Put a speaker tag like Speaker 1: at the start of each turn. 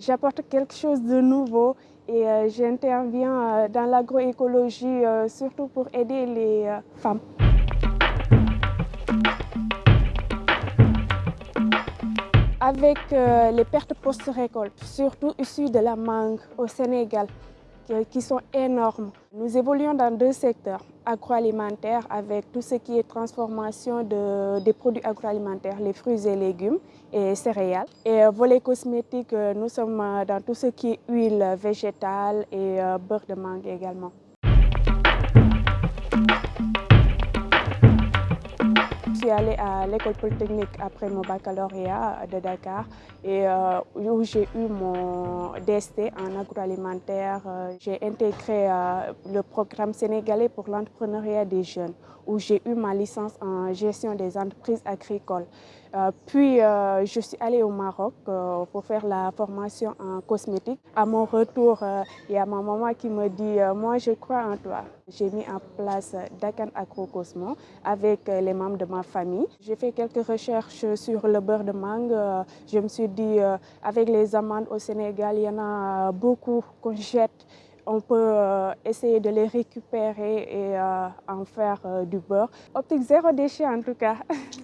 Speaker 1: J'apporte quelque chose de nouveau et j'interviens dans l'agroécologie surtout pour aider les femmes. Avec les pertes post-récolte, surtout issues de la mangue au Sénégal, qui sont énormes. Nous évoluons dans deux secteurs, agroalimentaire avec tout ce qui est transformation de, des produits agroalimentaires, les fruits et légumes et céréales. Et volet cosmétique, nous sommes dans tout ce qui est huile végétale et beurre de mangue également. Je suis allée à l'école polytechnique après mon baccalauréat de Dakar et où j'ai eu mon DST en agroalimentaire. J'ai intégré le programme sénégalais pour l'entrepreneuriat des jeunes où j'ai eu ma licence en gestion des entreprises agricoles. puis je suis allée au Maroc pour faire la formation en cosmétique. À mon retour, il y a ma maman qui me dit « moi je crois en toi ». J'ai mis en place Dakan Agro Cosmo avec les membres de ma famille. J'ai fait quelques recherches sur le beurre de mangue. Je me suis dit, avec les amandes au Sénégal, il y en beaucoup qu'on jette. On peut essayer de les récupérer et en faire du beurre. Optique zéro déchet en tout cas.